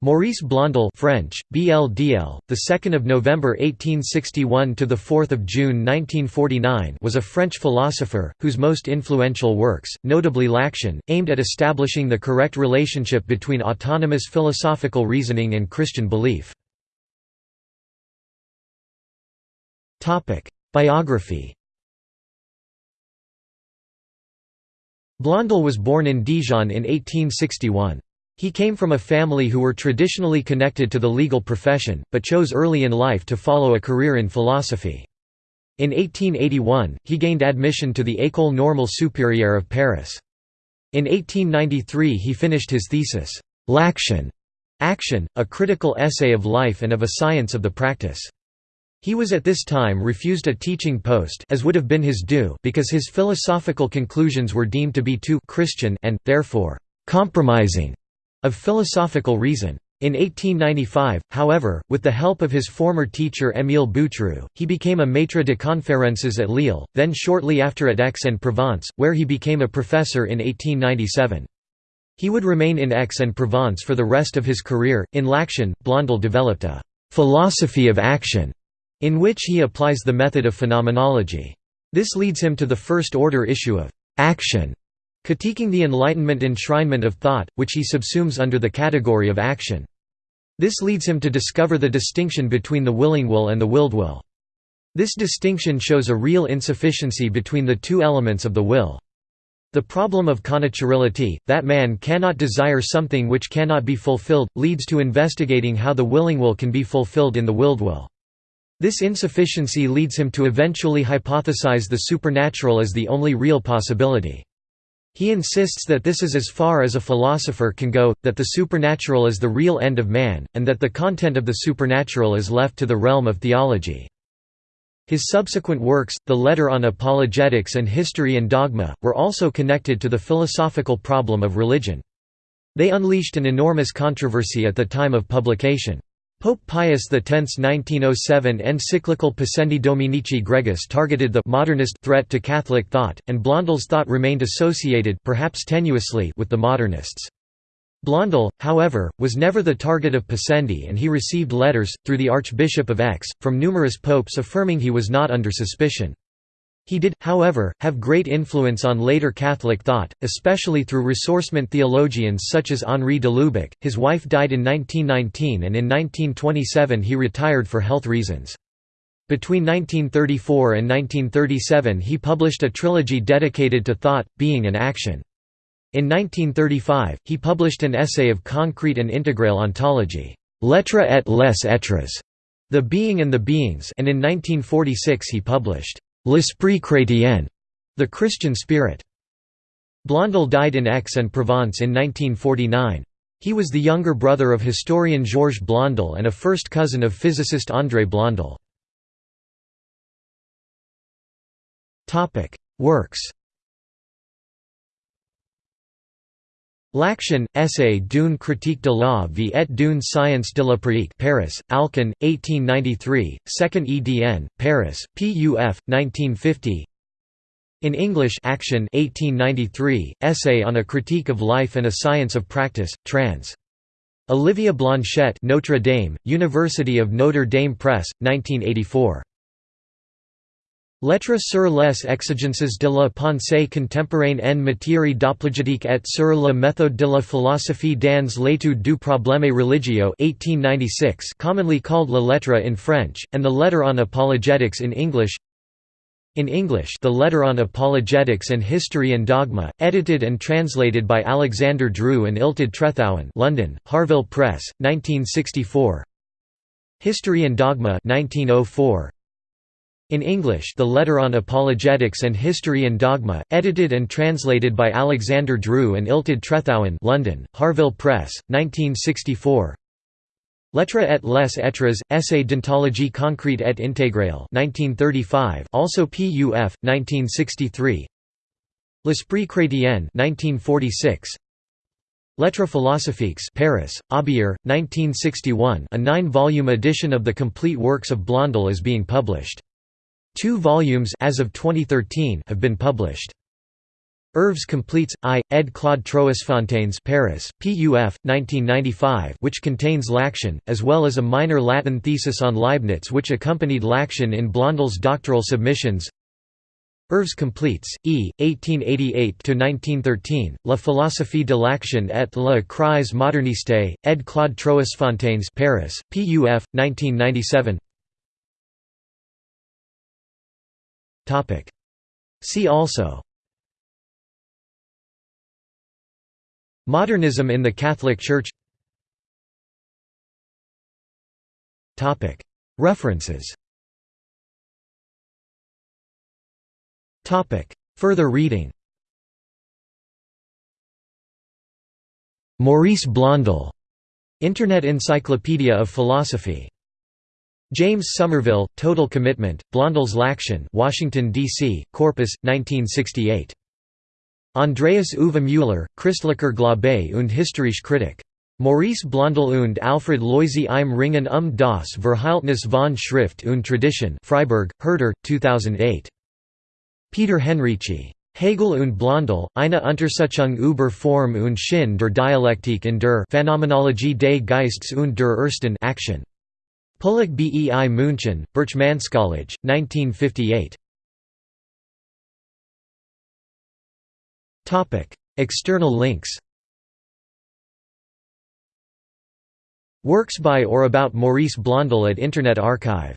Maurice Blondel French, BLDL, the 2nd of November 1861 to the 4th of June 1949 was a French philosopher whose most influential works, notably L'Action, aimed at establishing the correct relationship between autonomous philosophical reasoning and Christian belief. Topic: Biography Blondel was born in Dijon in 1861. He came from a family who were traditionally connected to the legal profession, but chose early in life to follow a career in philosophy. In 1881, he gained admission to the École Normale Supérieure of Paris. In 1893 he finished his thesis, L'Action, Action, a critical essay of life and of a science of the practice. He was at this time refused a teaching post as would have been his due because his philosophical conclusions were deemed to be too «Christian» and, therefore, «compromising» of philosophical reason. In 1895, however, with the help of his former teacher Émile Boutroux, he became a maître de conférences at Lille, then shortly after at Aix-en-Provence, where he became a professor in 1897. He would remain in Aix-en-Provence for the rest of his career. In L'Action, Blondel developed a «philosophy of action» in which he applies the method of phenomenology. This leads him to the first-order issue of «action» critiquing the Enlightenment enshrinement of thought, which he subsumes under the category of action. This leads him to discover the distinction between the willing will and the willed will. This distinction shows a real insufficiency between the two elements of the will. The problem of connaturality, that man cannot desire something which cannot be fulfilled, leads to investigating how the willing will can be fulfilled in the willed will. This insufficiency leads him to eventually hypothesize the supernatural as the only real possibility. He insists that this is as far as a philosopher can go, that the supernatural is the real end of man, and that the content of the supernatural is left to the realm of theology. His subsequent works, the Letter on Apologetics and History and Dogma, were also connected to the philosophical problem of religion. They unleashed an enormous controversy at the time of publication. Pope Pius X's 1907 encyclical Pascendi Dominici Gregis targeted the modernist threat to Catholic thought, and Blondel's thought remained associated perhaps tenuously with the modernists. Blondel, however, was never the target of Pascendi and he received letters, through the Archbishop of Aix, from numerous popes affirming he was not under suspicion. He did, however, have great influence on later Catholic thought, especially through ressourcement theologians such as Henri de Lubac. His wife died in 1919 and in 1927 he retired for health reasons. Between 1934 and 1937 he published a trilogy dedicated to thought, being and action. In 1935, he published an essay of concrete and integral ontology, L'être et les êtres, The Being and the Beings and in 1946 he published L'esprit chrétien, the Christian spirit. Blondel died in Aix-en-Provence in 1949. He was the younger brother of historian Georges Blondel and a first cousin of physicist André Blondel. Works L'Action, essay d'une critique de la vie et d'une science de la pratique Paris, Alcan, 1893, 2nd edn, Paris, PUF, 1950 In English Action 1893, Essay on a Critique of Life and a Science of Practice, trans. Oliva Blanchette Notre Dame, University of Notre Dame Press, 1984. Lettres sur les exigences de la pensée contemporaine en matière d'apologétique et sur la méthode de la philosophie dans l'étude du problème religieux 1896 commonly called La Lettre in French, and the Letter on Apologetics in English. In English the Letter on Apologetics and History and Dogma, edited and translated by Alexander Dru and Illtyd Trethowan London, Harvill Press, 1964 History and Dogma 1904, in English The Letter on Apologetics and History and Dogma, edited and translated by Alexander Dru and Illtyd Trethowan London, Harvill Press, 1964 L'être et les êtres, Essai d'ontologie concrète et intégrale 1935 also PUF, 1963 L'Esprit chrétien 1946 Lettres philosophiques Paris, Aubier, 1961 a nine-volume edition of the complete works of Blondel is being published. Two volumes as of 2013 have been published. Œuvres completes, I, ed. Claude Troisfontaines Paris, PUF, 1995 which contains L'Action, as well as a minor Latin thesis on Leibniz which accompanied L'Action in Blondel's doctoral submissions Œuvres completes, E. 1888–1913, La philosophie de l'action et la crise moderniste, ed. Claude Troisfontaines Paris, PUF, 1997 See also. Modernism in the Catholic Church. References. Further reading. Maurice Blondel, Internet Encyclopedia of Philosophy. James Somerville, Total Commitment, Blondel's L'Action Washington, D.C., Corpus, 1968. Andreas Uwe Müller, Christlicher Glaube und Historische Kritik. Maurice Blondel und Alfred Loisy im Ringen um das Verhältnis von Schrift und Tradition Freiburg, Herder, 2008. Peter Henrici. Hegel und Blondel, eine Untersuchung über Form und Sinn der Dialektik in der Phänomenologie des Geistes und der ersten Action. Pullach Bei München, Berchmanskolleg, 1958. External links Works by or about Maurice Blondel at Internet Archive